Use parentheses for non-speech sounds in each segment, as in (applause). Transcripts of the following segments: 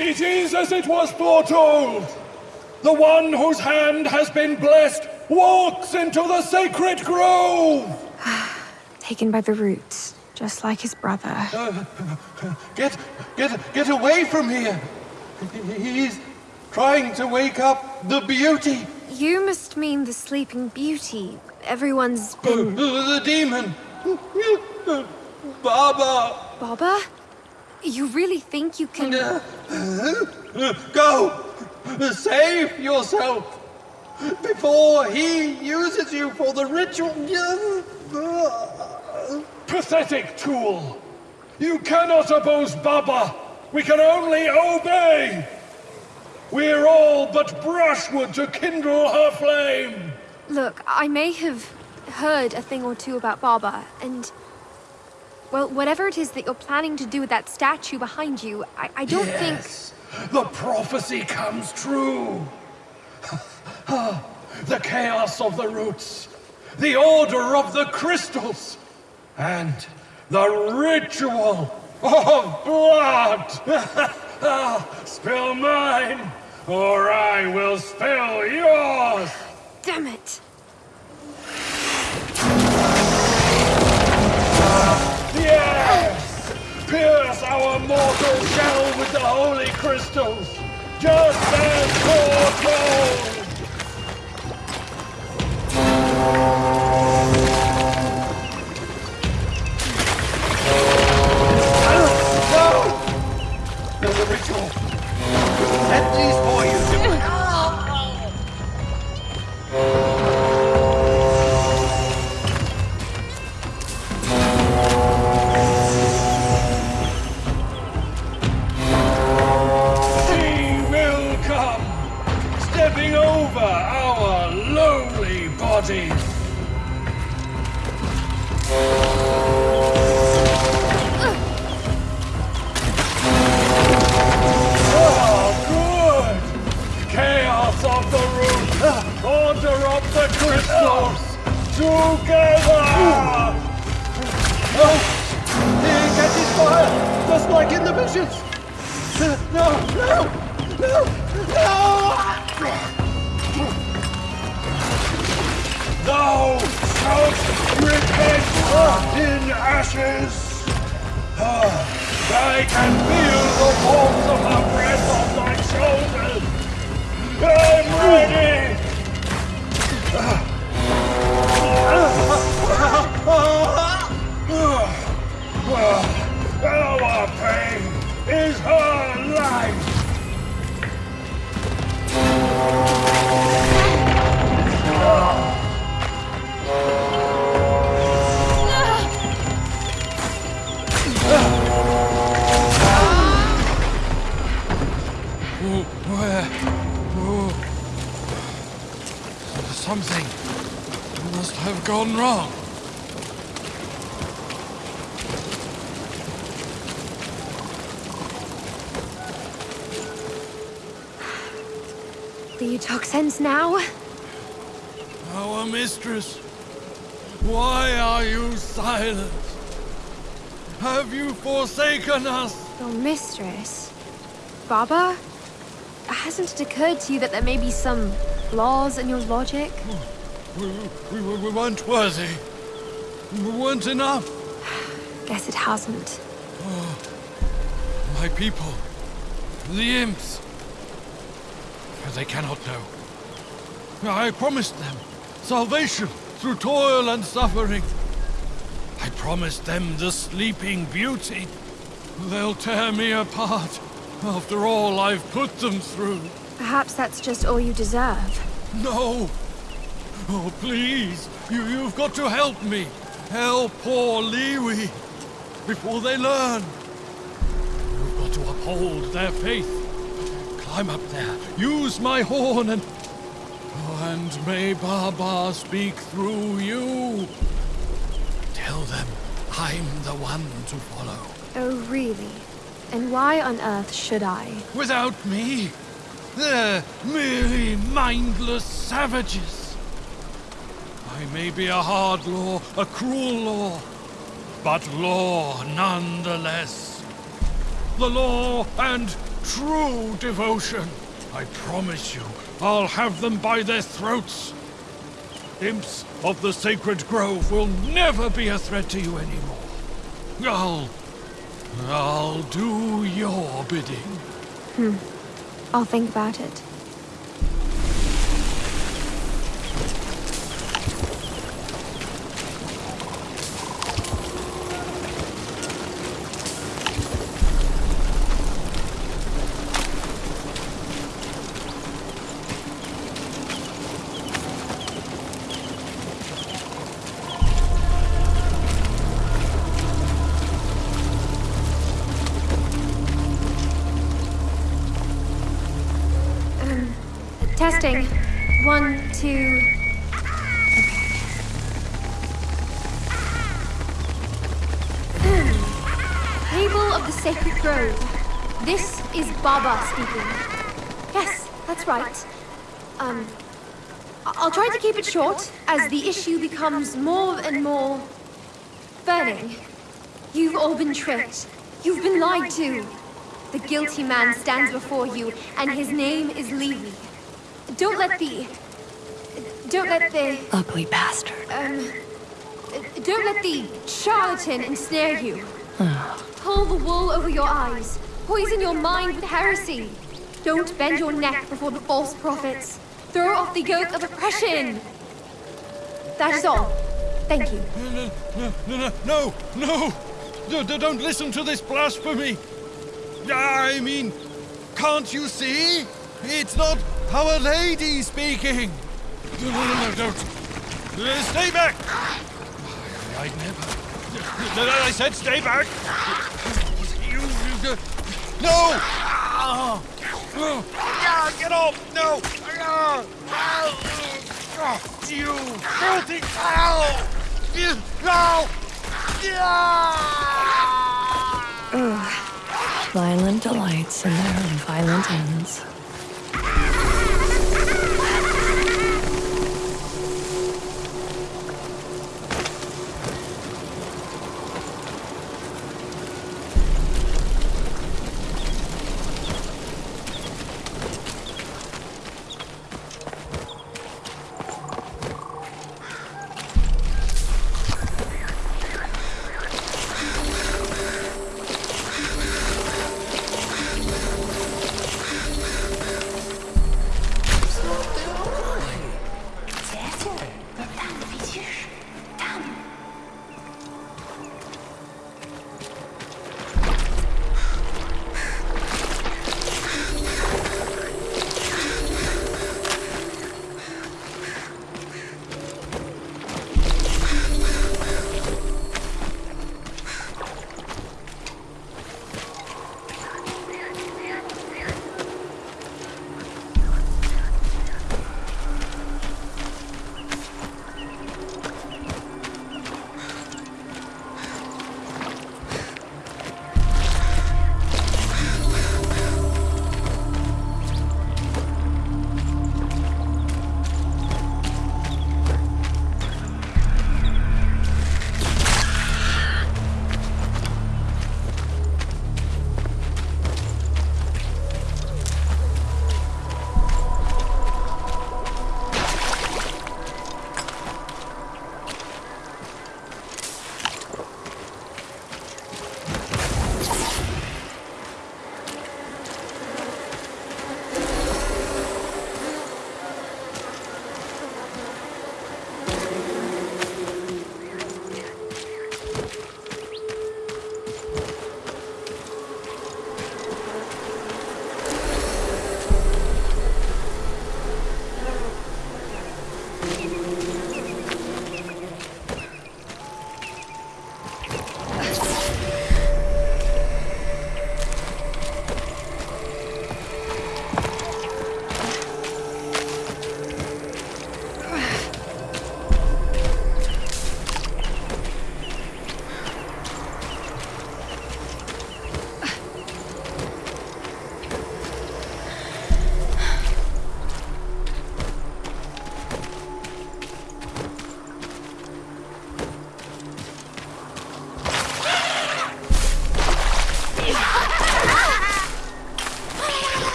It is as it was foretold. The one whose hand has been blessed walks into the sacred grove. (sighs) Taken by the roots, just like his brother. Uh, get, get, get away from here. He's trying to wake up the beauty. You must mean the sleeping beauty. Everyone's been... Uh, uh, the demon. Baba. Baba? You really think you can... Go. Save yourself. Before he uses you for the ritual. Pathetic tool. You cannot oppose Baba. We can only obey. We're all but brushwood to kindle her flame. Look, I may have heard a thing or two about Baba, and... Well, whatever it is that you're planning to do with that statue behind you, I, I don't yes, think... the prophecy comes true. (laughs) the chaos of the roots, the order of the crystals, and the ritual of blood. (laughs) spill mine, or I will spill yours. Damn it. Pierce our mortal shell with the holy crystals, just as foretold! There's a ritual. Set these. The crystals, together! He catches fire, just like in the visions. No, no, no, no! Thou shalt repent in ashes! Ah, I can feel the warmth of her breath on my shoulders! Must have gone wrong. Do you talk sense now? Our mistress, why are you silent? Have you forsaken us? Your mistress? Baba? Hasn't it occurred to you that there may be some flaws in your logic? Hmm. We, we, we, we weren't worthy. We weren't enough. Guess it hasn't. Oh, my people, the imps. They cannot know. I promised them salvation through toil and suffering. I promised them the sleeping beauty. They'll tear me apart after all I've put them through. Perhaps that's just all you deserve. No! Oh, please! You, you've got to help me! Help poor Liwi! Before they learn! You've got to uphold their faith. Climb up there, use my horn and... Oh, and may Baba speak through you. Tell them I'm the one to follow. Oh, really? And why on earth should I? Without me, they're merely mindless savages. May be a hard law, a cruel law, but law nonetheless. The law and true devotion. I promise you, I'll have them by their throats. Imps of the Sacred Grove will never be a threat to you anymore. I'll... I'll do your bidding. Hmm. I'll think about it. Testing. One, two. Okay. Table of the Sacred Grove. This is Baba speaking. Yes, that's right. Um, I'll try to keep it short as the issue becomes more and more burning. You've all been tricked. You've been lied to. The guilty man stands before you, and his name is Levi. Don't let the. Don't let the. Ugly bastard. Um. Don't let the charlatan ensnare you. Pull the wool over your eyes. Poison your mind with heresy. Don't bend your neck before the false prophets. Throw off the yoke of oppression. That is all. Thank you. No, no, no, no, no! D- d- Don't listen to this blasphemy! I mean, can't you see? It's not Our Lady speaking! No, no, no, no, don't! Uh, Stay back! I'd never. No, no, I said stay back! You. you no! Ah! Ah, Get off! No! Ah! Ah! You filthy cow! No! Ah! Violent delights and their violent ends.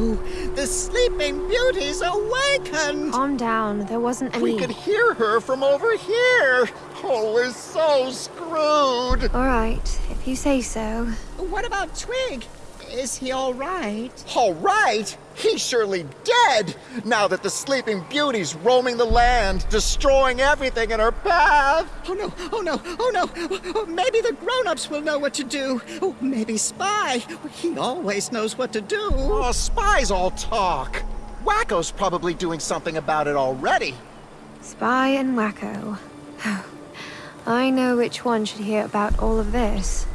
The Sleeping Beauty's awakened! Calm down. There wasn't any... We could hear her from over here. Oh, we're so screwed. All right, if you say so. What about Twig? Is he all right? All right, he's surely dead now that the Sleeping Beauty's roaming the land, destroying everything in her path. Oh no, oh no, oh no. Oh, Maybe the grown-ups will know what to do. Oh, maybe Spy. He always knows what to do. Oh, spies all talk. Wacko's probably doing something about it already. Spy and Wacko. (sighs) I know which one should hear about all of this.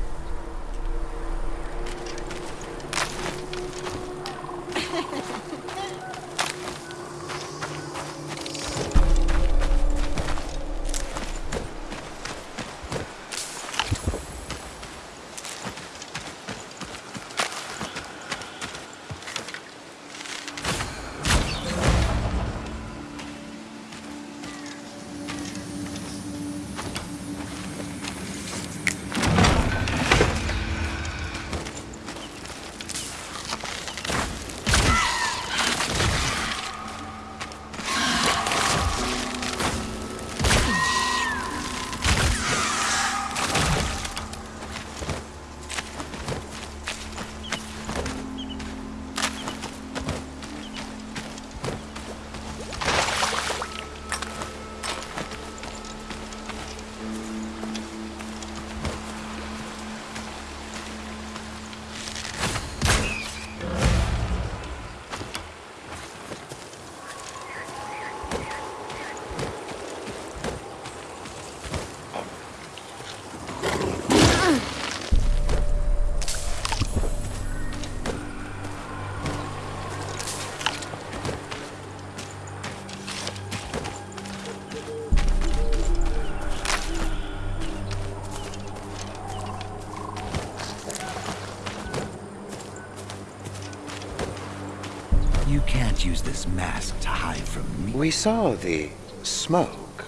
You can't use this mask to hide from me. We saw the smoke.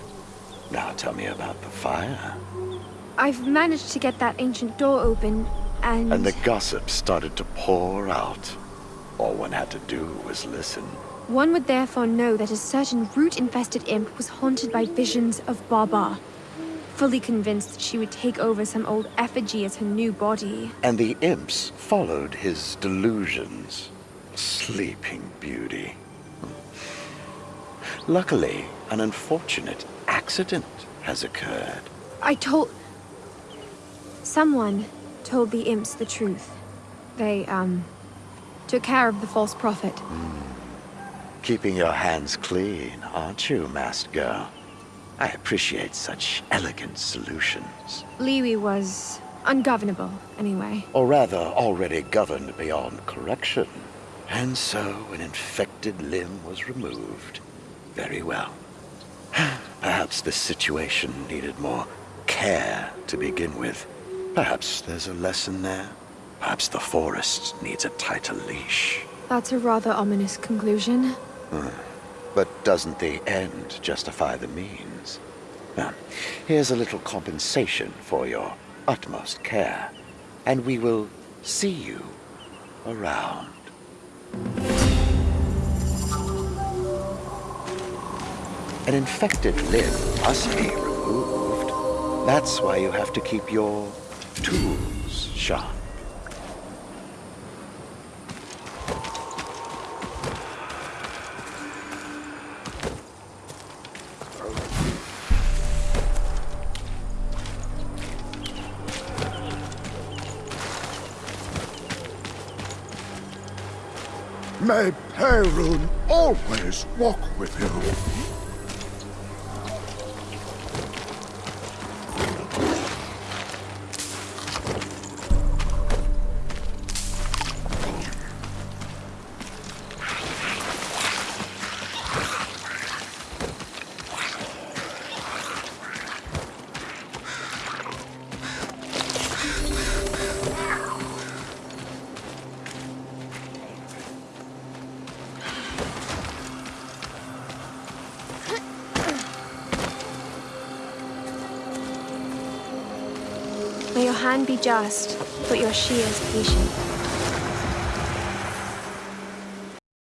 Now tell me about the fire. I've managed to get that ancient door open, and. And the gossip started to pour out. All one had to do was listen. One would therefore know that a certain root-infested imp was haunted by visions of Baba. Fully convinced that she would take over some old effigy as her new body. And the imps followed his delusions. Sleeping Beauty. Luckily, an unfortunate accident has occurred. I told... Someone told the imps the truth. They, um, took care of the false prophet. Keeping your hands clean, aren't you, masked girl? I appreciate such elegant solutions. Liwi was ungovernable, anyway. Or rather, already governed beyond correction. And so an infected limb was removed. Very well. (sighs) Perhaps this situation needed more care to begin with. Perhaps there's a lesson there. Perhaps the forest needs a tighter leash. That's a rather ominous conclusion. Hmm. But doesn't the end justify the means? Now, here's a little compensation for your utmost care. And we will see you around. An infected limb must be removed. That's why you have to keep your tools sharp. May Perun always walk with you. Your be just, but your she is patient.